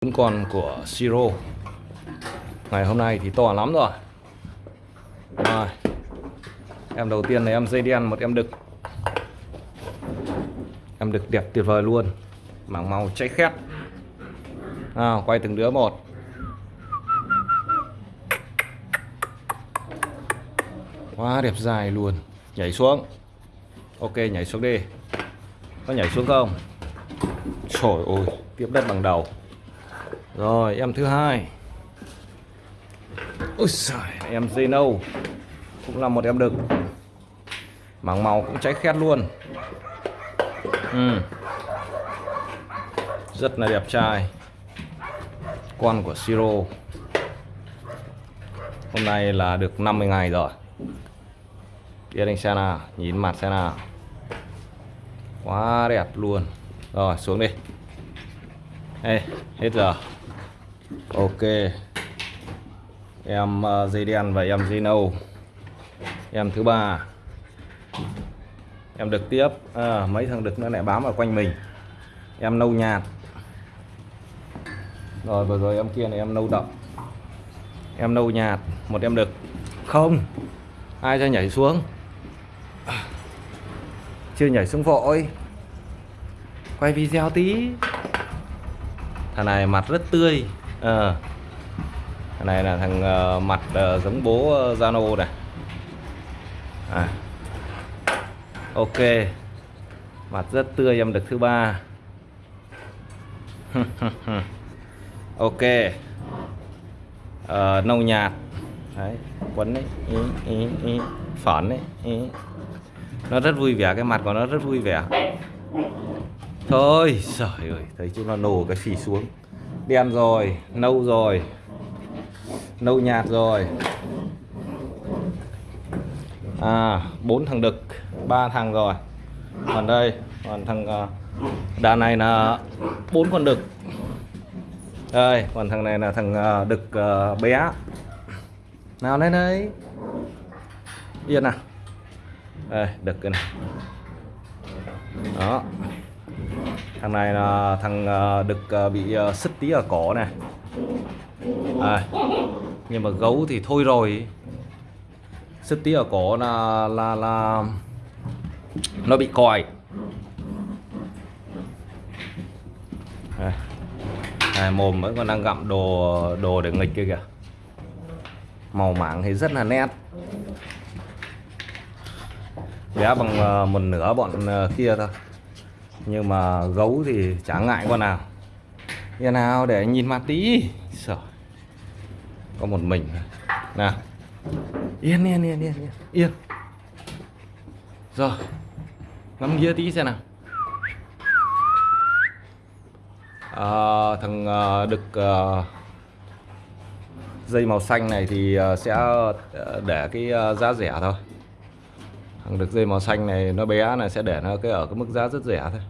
Vẫn còn của Siro. Ngày hôm nay thì to lắm rồi. Rồi. Em đầu tiên là em dây đen, một em đực. Em đực đẹp tuyệt vời luôn. Mảng màu cháy khét. Nào, quay từng đứa một. Quá đẹp dài luôn. Nhảy xuống. Ok, nhảy xuống đi. Có nhảy xuống không? Trời ơi, tiếp đất bằng đầu rồi em thứ hai. Ôi trời em Zeno. Cũng là một em đực. Mảng màu cũng cháy khét luôn. Ừ. rất là đẹp trai. Con của Siro. Hôm nay là được 50 ngày rồi. Tiến anh xem nào nhìn mặt xem nào quá đẹp luôn. Rồi xuống đi. Ê, hết giờ ok. Em ờ, dây đen và em dây nâu em thứ ba. Em được tiếp à, mấy thằng đực nó lại bám ở quanh mình. Em nâu nhạt. Rồi vừa rồi em kia này em nâu đậm. Em nâu nhạt một em đực. Không ai cho nhảy xuống? Chưa nhảy xuống vội. Quay video tí. Thằng này mặt rất tươi. Ờ. à, thằng này là thằng uh, mặt uh, giống bố uh, Zano này. À. ok. Mặt rất tươi em được thứ ba. Ok. Uh, nâu nhạt. Đấy quấn đấy ý, ý, ý. phởn đấy ý. nó rất vui vẻ cái mặt của nó rất vui vẻ. Thôi trời ơi thấy chúng nó nổ cái phì xuống đen rồi, nâu rồi, nâu nhạt rồi. À bốn thằng đực, ba thằng rồi. Còn đây, còn thằng à, đàn này là bốn con đực. Đây, còn thằng này là thằng à, đực à, bé. Nào, lên đây. Yên nào đây, đực cái này. Đó thằng này là thằng ờ, được ờ, bị ờ, sứt tí ở cổ này à, nhưng mà gấu thì thôi rồi. Sứt tí ở cổ là là là nó bị còi. À, à, mồm vẫn còn đang gặm đồ đồ để nghịch kia kìa. Màu mảng thì rất là nét. Bé bằng một nửa bọn kia thôi nhưng mà gấu thì chả ngại con nào. Nhà nào để nhìn mặt tí. Sợ Có một mình. Nào. Yên yên yên yên yên. Yên. Rồi Ngắm nghĩa tí xem nào. À, Thằng à, uh, đực uh, à, Dây màu xanh này thì uh, sẽ uh, để cái uh, giá rẻ thôi. Thằng đực dây màu xanh này nó bé này sẽ để nó cái ở cái mức giá rất rẻ thôi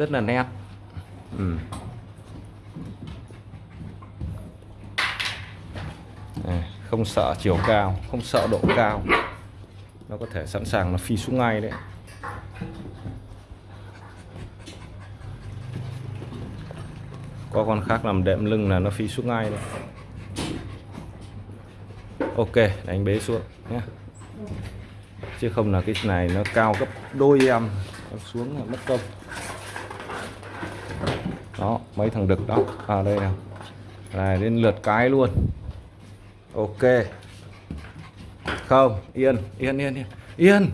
rất là nét. Ừ. À, không sợ chiều cao, không sợ độ cao. Nó có thể sẵn sàng nó phi xuống ngay đấy. Có con khác làm đệm lưng là nó phi xuống ngay đấy. Ok, đánh bế xuống nhé. Chứ không là cái này nó cao gấp đôi em xuống là mất công đó, mấy thằng đực đó. À đây nào. Này, đến lượt cái luôn. Ok. Không, yên yên yên yên. Yên.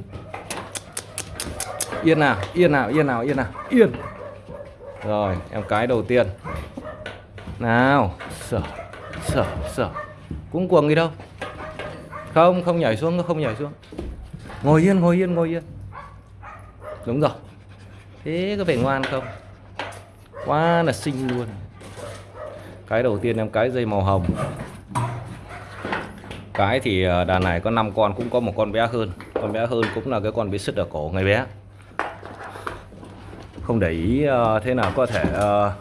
Yên nào yên nào yên nào yên nào. Yên. Rồi, em cái đầu tiên. Nào sở sở sở cũng cuồng gì đâu. Không không nhảy xuống, không nhảy xuống. Ngồi yên ngồi yên ngồi yên. Đúng rồi. Thế có phải ngoan không? Quá là xinh luôn. Cái đầu tiên em cái dây màu hồng. Cái thì ờ, đàn này có 5 con, cũng có một con bé hơn. Con bé hơn cũng là cái con bị sứt ở cổ ngay bé. Không để ý ờ, thế nào có thể ờ,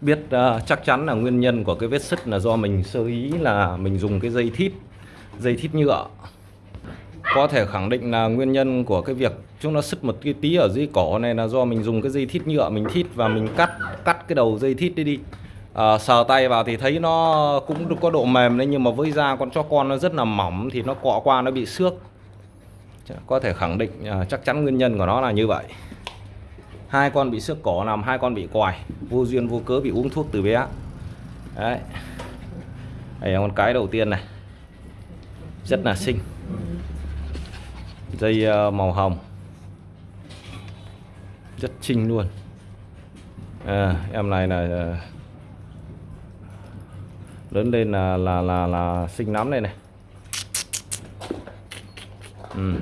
biết chắc chắn là nguyên nhân của cái vết sứt là do mình sơ ý là mình dùng cái dây thít. Dây thít nhựa có thể khẳng định là nguyên nhân của cái việc chúng nó sứt một cái tí ở dưới cổ này là do mình dùng cái dây thít nhựa mình thít và mình cắt cắt cái đầu dây thít đi đi. À, sờ tay vào thì thấy nó cũng có độ mềm đấy nhưng mà với da con chó con nó rất là mỏng thì nó cọ qua nó bị xước. Có thể khẳng định à, chắc chắn nguyên nhân của nó là như vậy. Hai con bị xước cổ nằm hai con bị quài vô duyên vô cớ bị uống thuốc từ bé. Đấy. Đây là con cái đầu tiên này. Rất là xinh dây ờ, màu hồng. Rất xinh luôn. À, em này là ờ, lớn lên là là là là xinh lắm đây này. Ừ.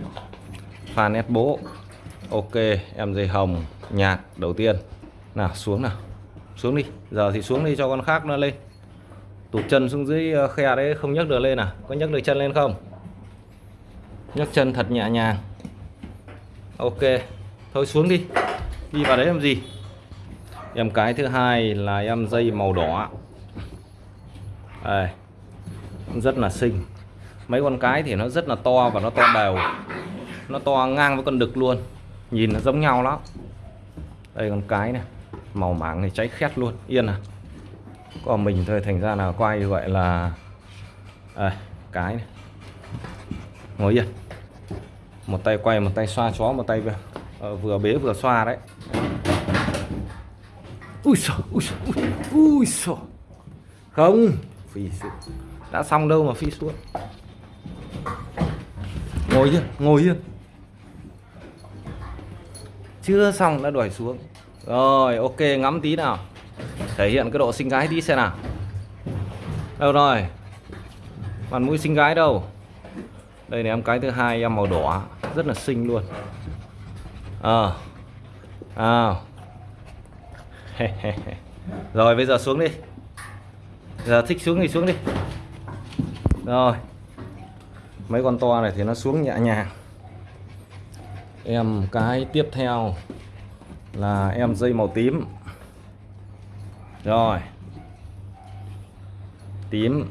fan ép bố. Ok em dây hồng nhạt đầu tiên. Nào xuống nào. Xuống đi giờ thì xuống đi cho con khác nó lên. Tụt chân xuống dưới ờ, khe đấy không nhấc được lên à có nhấc được chân lên không? Nhấc chân thật nhẹ nhàng. Ok thôi xuống đi. Đi vào đấy làm gì? Em cái thứ hai là em dây màu đỏ. Đây rất là xinh. Mấy con cái thì nó rất là to và nó to đều. Nó to ngang với con đực luôn. Nhìn nó giống nhau lắm. Đây con cái này màu mảng thì cháy khét luôn. Yên à? Còn mình thôi thành ra là quay gọi vậy là à, cái này ngồi yên. Một tay quay một tay xoa chó một tay vừa, ờ, vừa bế vừa xoa đấy. Ui sợ ui sợ ui, ui không phi xuống đã xong đâu mà phi xuống. Ngồi yên ngồi yên. Chưa xong đã đuổi xuống. Rồi ok ngắm tí nào. Thể hiện cái độ xinh gái đi xem nào. Đâu rồi? Mặt mũi xinh gái đâu? Đây này, em cái thứ hai, em màu đỏ. Rất là xinh luôn. Ờ. À. à. rồi, bây giờ xuống đi. Giờ thích xuống thì xuống đi. Rồi. Mấy con to này thì nó xuống nhẹ nhàng. Em cái tiếp theo là em dây màu tím. Rồi. Tím.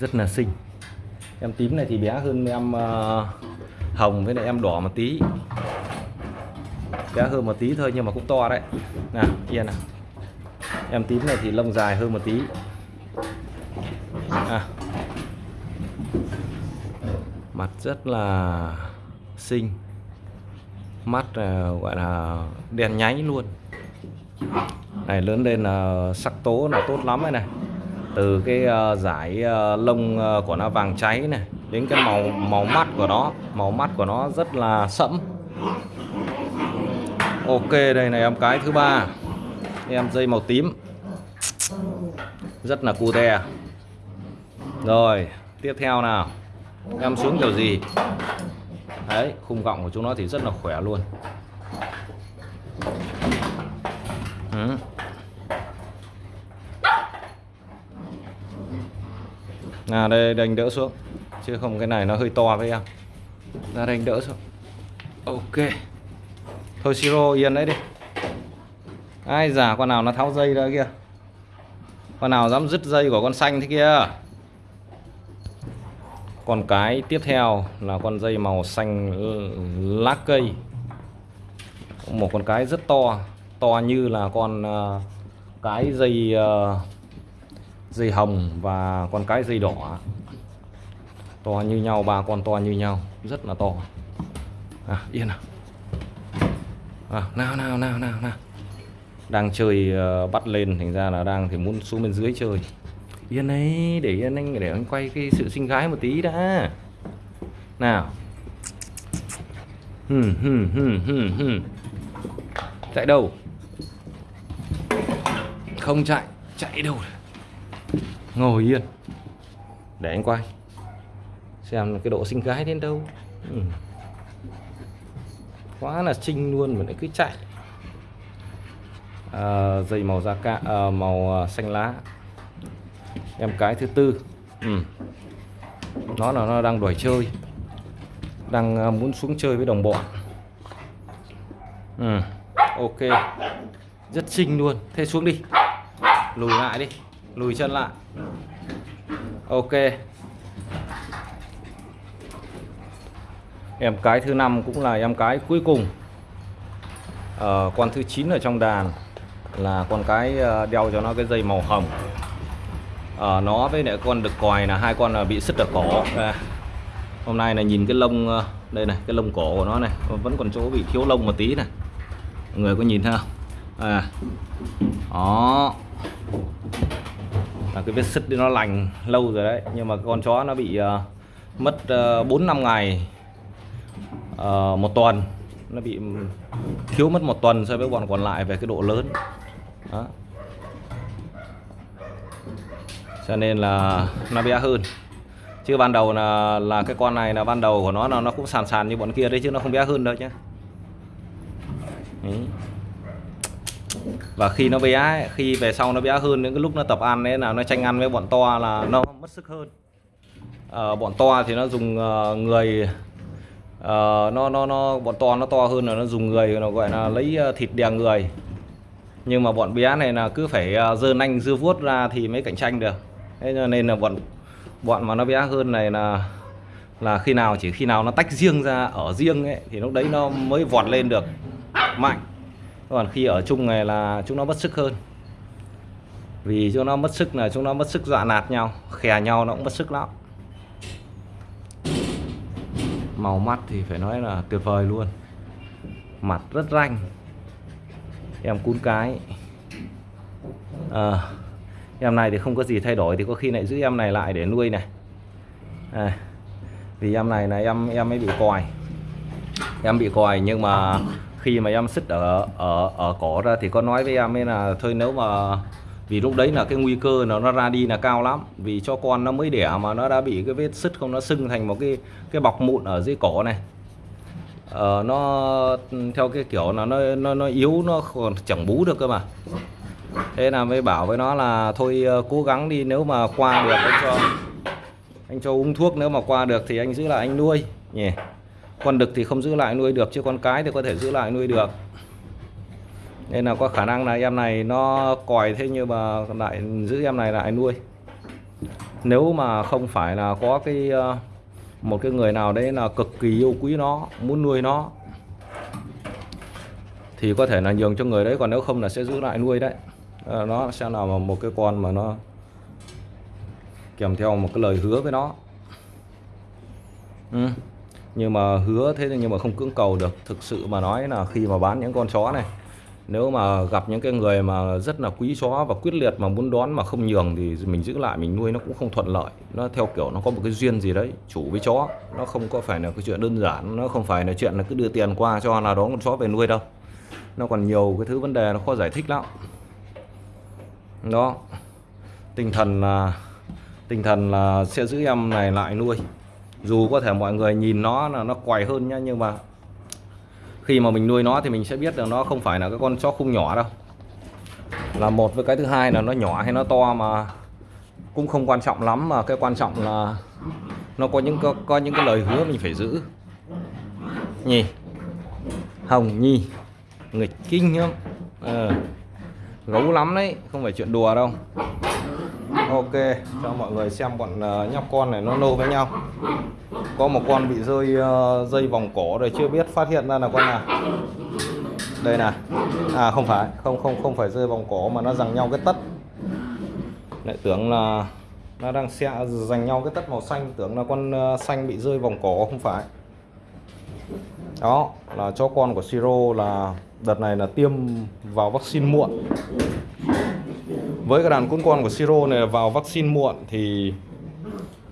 Rất là xinh em tím này thì bé hơn em uh, hồng với lại em đỏ một tí. Bé hơn một tí thôi nhưng mà cũng to đấy. Nè yên nào. Em tím này thì lông dài hơn một tí. À. mặt rất là xinh. Mắt uh, gọi là đèn nháy luôn. Này lớn lên là sắc tố là tốt lắm này này từ cái uh, giải uh, lông uh, của nó vàng cháy này đến cái màu màu mắt của nó. Màu mắt của nó rất là sẫm. Ok đây này em cái thứ ba. Em dây màu tím. Rất là cute rồi tiếp theo nào. Em xuống kiểu gì? Đấy khung gọng của chúng nó thì rất là khỏe luôn. Ừ. à đây đánh đỡ xuống. Chứ không cái này nó hơi to với em. Ra đánh đỡ xuống. Ok. Thôi siro yên đấy đi. Ai giả con nào nó tháo dây ra kia? Con nào dám dứt dây của con xanh thế kia? Còn cái tiếp theo là con dây màu xanh lá cây. Một con cái rất to. To như là con uh, cái dây uh, dây hồng và con cái dây đỏ. To như nhau ba con to như nhau. Rất là to. À yên nào. À, nào nào nào nào nào. Đang chơi uh, bắt lên thành ra là đang thì muốn xuống bên dưới chơi. Yên ấy để yên anh để anh quay cái sự sinh gái một tí đã. Nào. Hừm hừm hừm hừm hừm. Chạy đâu? Không chạy chạy đâu ngồi yên. Để anh quay. Xem cái độ sinh gái đến đâu. Ừ. quá là trinh luôn mà lại cứ chạy. À, dây màu da cạ à, màu à, xanh lá. Em cái thứ tư. Ừ. nó là nó đang đuổi chơi. Đang à, muốn xuống chơi với đồng bọn. Ừ. ok. Rất xinh luôn. Thế xuống đi. Lùi lại đi lùi chân lại. Ok. Em cái thứ năm cũng là em cái cuối cùng. À, con thứ 9 ở trong đàn là con cái ờ, đeo cho nó cái dây màu hồng. À, nó với lại con đực còi là hai con là bị sứt ở cổ à, hôm nay là nhìn cái lông đây này cái lông cổ của nó này vẫn còn chỗ bị thiếu lông một tí này. Mọi người có nhìn thấy không? À đó cái vết sứt nó lành lâu rồi đấy. Nhưng mà con chó nó bị uh, mất uh, năm ngày uh, một tuần. Nó bị thiếu mất một tuần so với bọn còn lại về cái độ lớn. Đó. cho nên là nó bé hơn. Chứ ban đầu là là cái con này là ban đầu của nó là nó cũng sàn sàn như bọn kia đấy chứ nó không bé hơn đâu nhé đấy và khi nó bé ấy, khi về sau nó bé hơn những cái lúc nó tập ăn đấy là nó tranh ăn với bọn to là nó mất sức hơn. À, bọn to thì nó dùng uh, người uh, nó nó nó bọn to nó to hơn là nó dùng người nó gọi là lấy thịt đè người. Nhưng mà bọn bé này là cứ phải dơ nanh dưa vuốt ra thì mới cạnh tranh được. Thế nên là bọn bọn mà nó bé hơn này là là khi nào chỉ khi nào nó tách riêng ra ở riêng ấy thì lúc đấy nó mới vọt lên được mạnh còn khi ở chung này là chúng nó mất sức hơn. Vì chúng nó mất sức là chúng nó mất sức dọa nạt nhau khè nhau nó cũng mất sức lắm. Màu mắt thì phải nói là tuyệt vời luôn. Mặt rất ranh. Em cún cái. À, em này thì không có gì thay đổi thì có khi lại giữ em này lại để nuôi này. À, vì em này là em em mới bị còi. Em bị còi nhưng mà khi mà em xích ở ở ở cổ ra thì có nói với em ấy là thôi nếu mà vì lúc đấy là cái nguy cơ nó nó ra đi là cao lắm vì cho con nó mới đẻ mà nó đã bị cái vết sứt không nó sưng thành một cái cái bọc mụn ở dưới cổ này. Ờ, nó theo cái kiểu là nó nó nó yếu nó còn chẳng bú được cơ mà. Thế là mới bảo với nó là thôi ờ, cố gắng đi nếu mà qua được anh cho anh cho uống thuốc nếu mà qua được thì anh giữ lại anh nuôi. Nhỉ con đực thì không giữ lại nuôi được, chứ con cái thì có thể giữ lại nuôi được. Nên là có khả năng là em này nó còi thế nhưng mà lại giữ em này lại nuôi. Nếu mà không phải là có cái ờ, một cái người nào đấy là cực kỳ yêu quý nó, muốn nuôi nó, thì có thể là nhường cho người đấy, còn nếu không là sẽ giữ lại nuôi đấy. Ờ, nó sẽ là một cái con mà nó kèm theo một cái lời hứa với nó. Ừ nhưng mà hứa thế nhưng mà không cưỡng cầu được. Thực sự mà nói là khi mà bán những con chó này, nếu mà gặp những cái người mà rất là quý chó và quyết liệt mà muốn đón mà không nhường thì mình giữ lại, mình nuôi nó cũng không thuận lợi. Nó theo kiểu nó có một cái duyên gì đấy, chủ với chó. Nó không có phải là cái chuyện đơn giản, nó không phải là chuyện là cứ đưa tiền qua cho là đón con chó về nuôi đâu. Nó còn nhiều cái thứ vấn đề nó khó giải thích lắm. Đó. Tinh thần là, tinh thần là sẽ giữ em này lại nuôi dù có thể mọi người nhìn nó là nó quài hơn nhá nhưng mà khi mà mình nuôi nó thì mình sẽ biết được nó không phải là cái con chó khung nhỏ đâu. Là một với cái thứ hai là nó nhỏ hay nó to mà cũng không quan trọng lắm mà cái quan trọng là nó có những có, có những cái lời hứa mình phải giữ. Nhỉ hồng nhi. Nghịch kinh lắm à, ờ. gấu lắm đấy không phải chuyện đùa đâu ok, cho mọi người xem bọn ờ, nhóc con này nó nô với nhau. Có một con bị rơi ờ, dây vòng cổ rồi chưa biết phát hiện ra là con nào. Đây nè à không phải, không không không phải rơi vòng cổ mà nó giằng nhau cái tất. Lại tưởng là nó đang xe giành nhau cái tất màu xanh. Tưởng là con ờ, xanh bị rơi vòng cổ, không phải. Đó, là cho con của Siro là đợt này là tiêm vào vaccine muộn với cái đàn cún con của Siro này vào vaccine muộn thì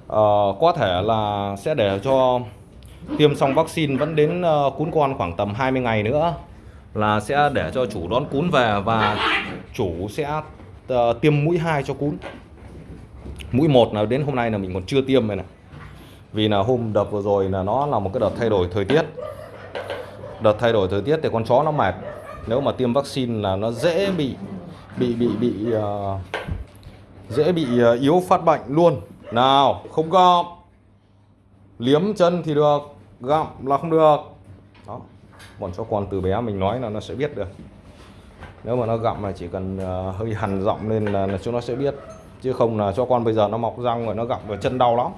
uh, có thể là sẽ để cho tiêm xong vaccine vẫn đến ờ, uh, cún con khoảng tầm 20 ngày nữa là sẽ để cho chủ đón cún về và chủ sẽ uh, tiêm mũi 2 cho cún mũi một là đến hôm nay là mình còn chưa tiêm này này. Vì là hôm đợt vừa rồi là nó là một cái đợt thay đổi thời tiết. Đợt thay đổi thời tiết thì con chó nó mệt. Nếu mà tiêm vaccine là nó dễ bị bị bị bị uh, dễ bị uh, yếu phát bệnh luôn. Nào không gặm liếm chân thì được gặm là không được. Đó bọn cho con từ bé mình nói là nó sẽ biết được. Nếu mà nó gặm là chỉ cần uh, hơi hằn giọng lên là, là chúng nó sẽ biết. Chứ không là cho con bây giờ nó mọc răng rồi nó gặm vào chân đau lắm.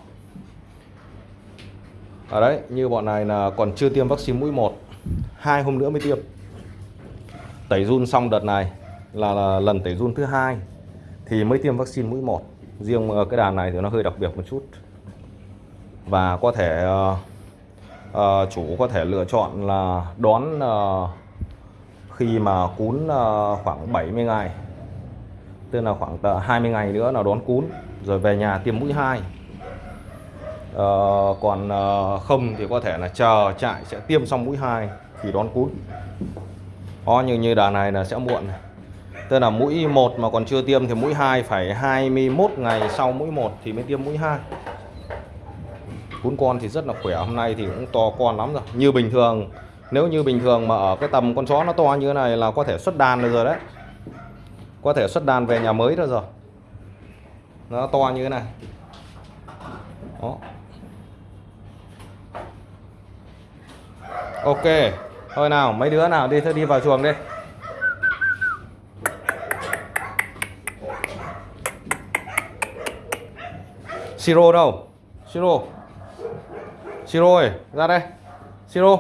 Ở đấy như bọn này là còn chưa tiêm vaccine mũi 1 hai hôm nữa mới tiêm. Tẩy run xong đợt này là, là lần tẩy run thứ hai thì mới tiêm vaccine mũi 1 riêng ờ, cái đàn này thì nó hơi đặc biệt một chút. Và có thể uh, uh, chủ có thể lựa chọn là đón uh, khi mà cún uh, khoảng 70 ngày tức là khoảng 20 ngày nữa là đón cún rồi về nhà tiêm mũi 2 uh, còn uh, không thì có thể là chờ trại sẽ tiêm xong mũi 2 thì đón cún. O như như đàn này là sẽ muộn này. Tức là mũi 1 mà còn chưa tiêm thì mũi 2 phải 21 ngày sau mũi 1 thì mới tiêm mũi 2 Cún con thì rất là khỏe, hôm nay thì cũng to con lắm rồi. Như bình thường, nếu như bình thường mà ở cái tầm con chó nó to như thế này là có thể xuất đàn được rồi đấy. Có thể xuất đàn về nhà mới được rồi. Nó to như thế này. Đó. Ok Thôi nào mấy đứa nào đi thôi đi vào chuồng đi. Siro đâu? Siro. Siro ơi, ra đây. Siro.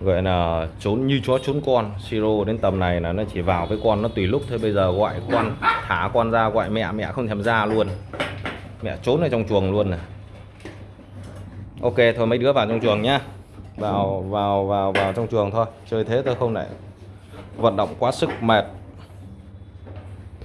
Gọi là trốn như chó trốn con. Siro đến tầm này là nó chỉ vào với con, nó tùy lúc. Thôi Bây giờ gọi con, Thả con ra, gọi mẹ mẹ không thèm ra luôn. Mẹ trốn ở trong chuồng luôn này. Ok, thôi mấy đứa vào trong chuồng nhá. Vào vào vào vào trong chuồng thôi. Chơi thế tôi không lại vận động quá sức mệt.